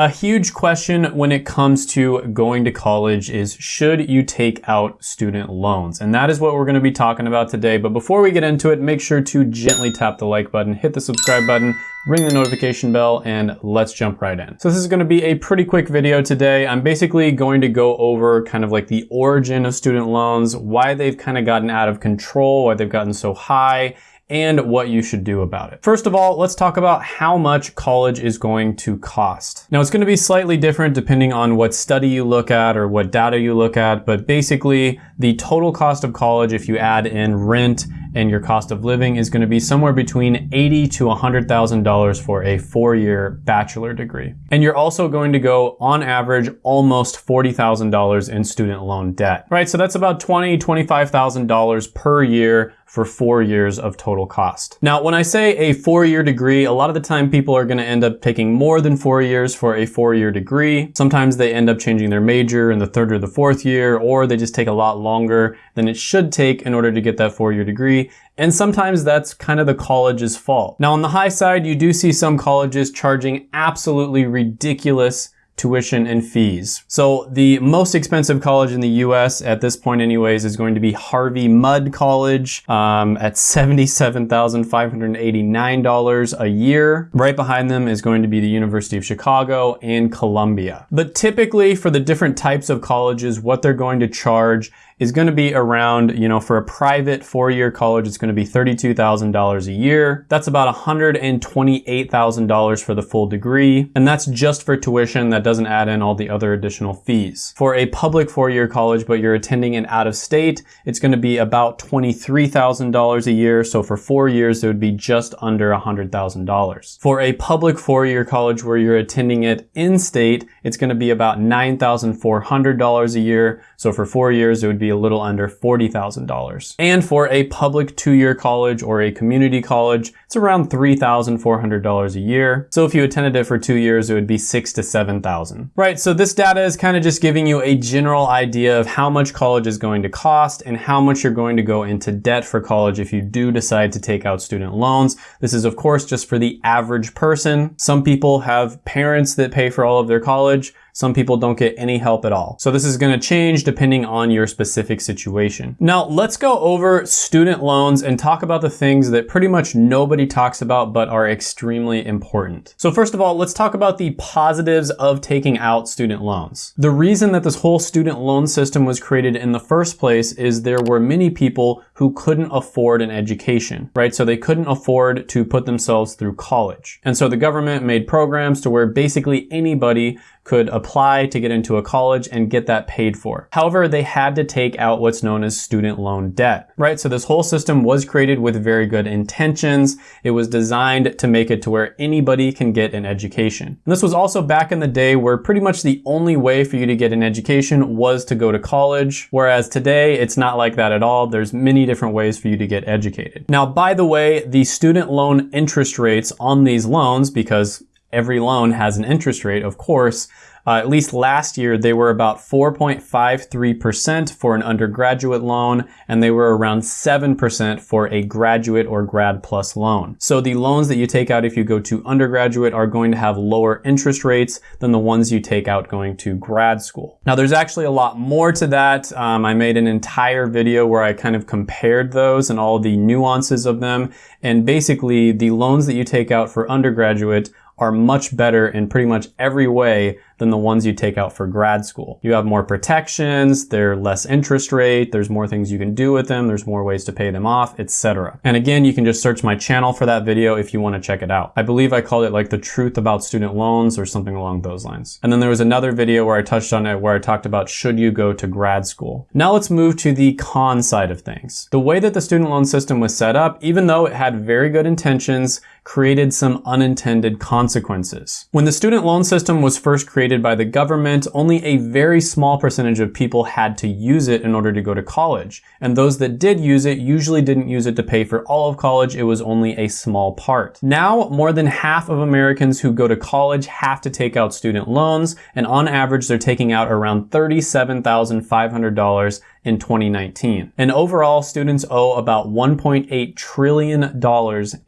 A huge question when it comes to going to college is should you take out student loans? And that is what we're gonna be talking about today. But before we get into it, make sure to gently tap the like button, hit the subscribe button, ring the notification bell, and let's jump right in. So this is gonna be a pretty quick video today. I'm basically going to go over kind of like the origin of student loans, why they've kind of gotten out of control, why they've gotten so high, and what you should do about it. First of all, let's talk about how much college is going to cost. Now it's gonna be slightly different depending on what study you look at or what data you look at, but basically the total cost of college, if you add in rent and your cost of living is gonna be somewhere between eighty to $100,000 for a four-year bachelor degree. And you're also going to go, on average, almost $40,000 in student loan debt, right? So that's about $20,000, $25,000 per year for four years of total cost. Now, when I say a four-year degree, a lot of the time people are gonna end up taking more than four years for a four-year degree. Sometimes they end up changing their major in the third or the fourth year, or they just take a lot longer than it should take in order to get that four-year degree. And sometimes that's kind of the college's fault. Now, on the high side, you do see some colleges charging absolutely ridiculous tuition and fees. So the most expensive college in the US at this point anyways is going to be Harvey Mudd College um, at $77,589 a year. Right behind them is going to be the University of Chicago and Columbia. But typically for the different types of colleges, what they're going to charge is going to be around, you know, for a private four-year college, it's going to be $32,000 a year. That's about $128,000 for the full degree. And that's just for tuition. That doesn't add in all the other additional fees. For a public four-year college, but you're attending an out of state, it's going to be about $23,000 a year. So for four years, it would be just under $100,000. For a public four-year college where you're attending it in state, it's going to be about $9,400 a year. So for four years, it would be a little under $40,000. And for a public two-year college or a community college, it's around $3,400 a year. So if you attended it for two years, it would be six to 7,000. Right, so this data is kind of just giving you a general idea of how much college is going to cost and how much you're going to go into debt for college if you do decide to take out student loans. This is of course just for the average person. Some people have parents that pay for all of their college. Some people don't get any help at all. So this is gonna change depending on your specific situation. Now let's go over student loans and talk about the things that pretty much nobody talks about but are extremely important. So first of all, let's talk about the positives of taking out student loans. The reason that this whole student loan system was created in the first place is there were many people who couldn't afford an education, right? So they couldn't afford to put themselves through college. And so the government made programs to where basically anybody could apply to get into a college and get that paid for. However, they had to take out what's known as student loan debt, right? So this whole system was created with very good intentions. It was designed to make it to where anybody can get an education. And this was also back in the day where pretty much the only way for you to get an education was to go to college. Whereas today, it's not like that at all. There's many different ways for you to get educated. Now, by the way, the student loan interest rates on these loans, because every loan has an interest rate, of course, uh, at least last year, they were about 4.53% for an undergraduate loan, and they were around 7% for a graduate or grad plus loan. So the loans that you take out if you go to undergraduate are going to have lower interest rates than the ones you take out going to grad school. Now, there's actually a lot more to that. Um, I made an entire video where I kind of compared those and all the nuances of them. And basically, the loans that you take out for undergraduate are much better in pretty much every way than the ones you take out for grad school. You have more protections, they're less interest rate, there's more things you can do with them, there's more ways to pay them off, etc. And again, you can just search my channel for that video if you want to check it out. I believe I called it like the truth about student loans or something along those lines. And then there was another video where I touched on it where I talked about should you go to grad school. Now let's move to the con side of things. The way that the student loan system was set up, even though it had very good intentions, created some unintended consequences. When the student loan system was first created by the government, only a very small percentage of people had to use it in order to go to college. And those that did use it usually didn't use it to pay for all of college, it was only a small part. Now, more than half of Americans who go to college have to take out student loans, and on average, they're taking out around $37,500 in 2019. And overall, students owe about $1.8 trillion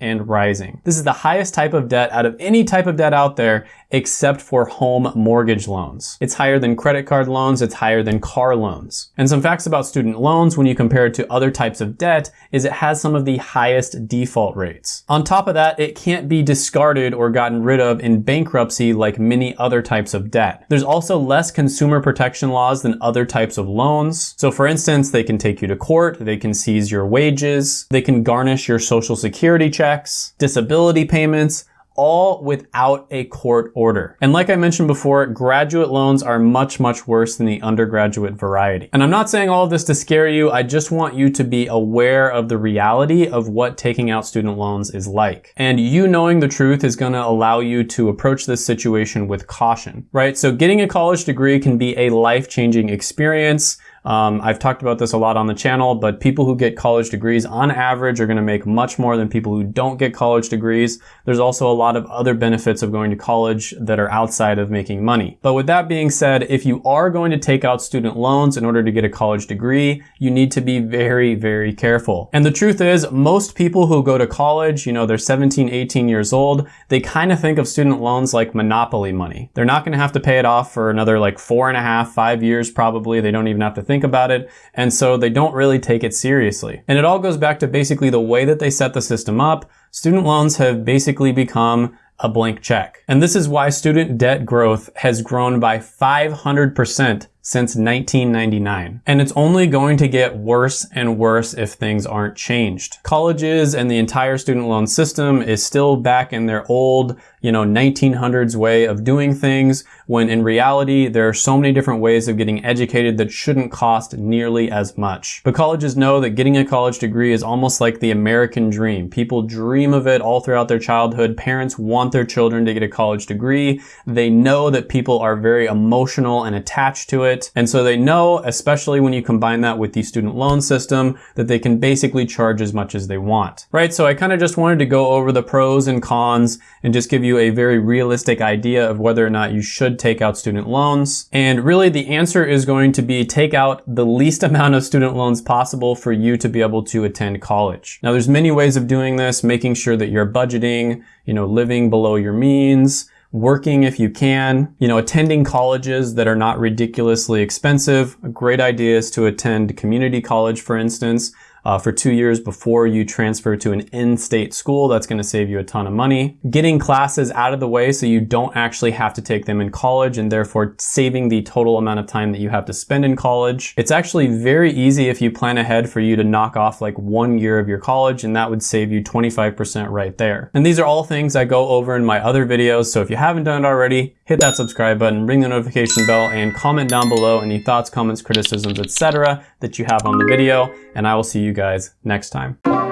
and rising. This is the highest type of debt out of any type of debt out there, except for home mortgage loans. It's higher than credit card loans, it's higher than car loans. And some facts about student loans when you compare it to other types of debt is it has some of the highest default rates. On top of that, it can't be discarded or gotten rid of in bankruptcy like many other types of debt. There's also less consumer protection laws than other types of loans. So for instance, they can take you to court, they can seize your wages, they can garnish your social security checks, disability payments, all without a court order. And like I mentioned before, graduate loans are much, much worse than the undergraduate variety. And I'm not saying all of this to scare you, I just want you to be aware of the reality of what taking out student loans is like. And you knowing the truth is gonna allow you to approach this situation with caution, right? So getting a college degree can be a life-changing experience. Um, I've talked about this a lot on the channel, but people who get college degrees on average are going to make much more than people who don't get college degrees. There's also a lot of other benefits of going to college that are outside of making money. But with that being said, if you are going to take out student loans in order to get a college degree, you need to be very, very careful. And the truth is, most people who go to college, you know, they're 17, 18 years old, they kind of think of student loans like monopoly money. They're not going to have to pay it off for another like four and a half, five years probably. They don't even have to think think about it. And so they don't really take it seriously. And it all goes back to basically the way that they set the system up. Student loans have basically become a blank check. And this is why student debt growth has grown by 500% since 1999. And it's only going to get worse and worse if things aren't changed. Colleges and the entire student loan system is still back in their old, you know, 1900s way of doing things, when in reality, there are so many different ways of getting educated that shouldn't cost nearly as much. But colleges know that getting a college degree is almost like the American dream. People dream of it all throughout their childhood. Parents want their children to get a college degree. They know that people are very emotional and attached to it it. And so they know, especially when you combine that with the student loan system, that they can basically charge as much as they want, right? So I kind of just wanted to go over the pros and cons and just give you a very realistic idea of whether or not you should take out student loans. And really the answer is going to be take out the least amount of student loans possible for you to be able to attend college. Now there's many ways of doing this, making sure that you're budgeting, you know, living below your means, working if you can, you know, attending colleges that are not ridiculously expensive. A great idea is to attend community college, for instance uh, for two years before you transfer to an in-state school. That's going to save you a ton of money. Getting classes out of the way so you don't actually have to take them in college and therefore saving the total amount of time that you have to spend in college. It's actually very easy if you plan ahead for you to knock off like one year of your college and that would save you 25% right there. And these are all things I go over in my other videos. So if you haven't done it already, hit that subscribe button, ring the notification bell, and comment down below any thoughts, comments, criticisms, etc. that you have on the video. And I will see you guys next time.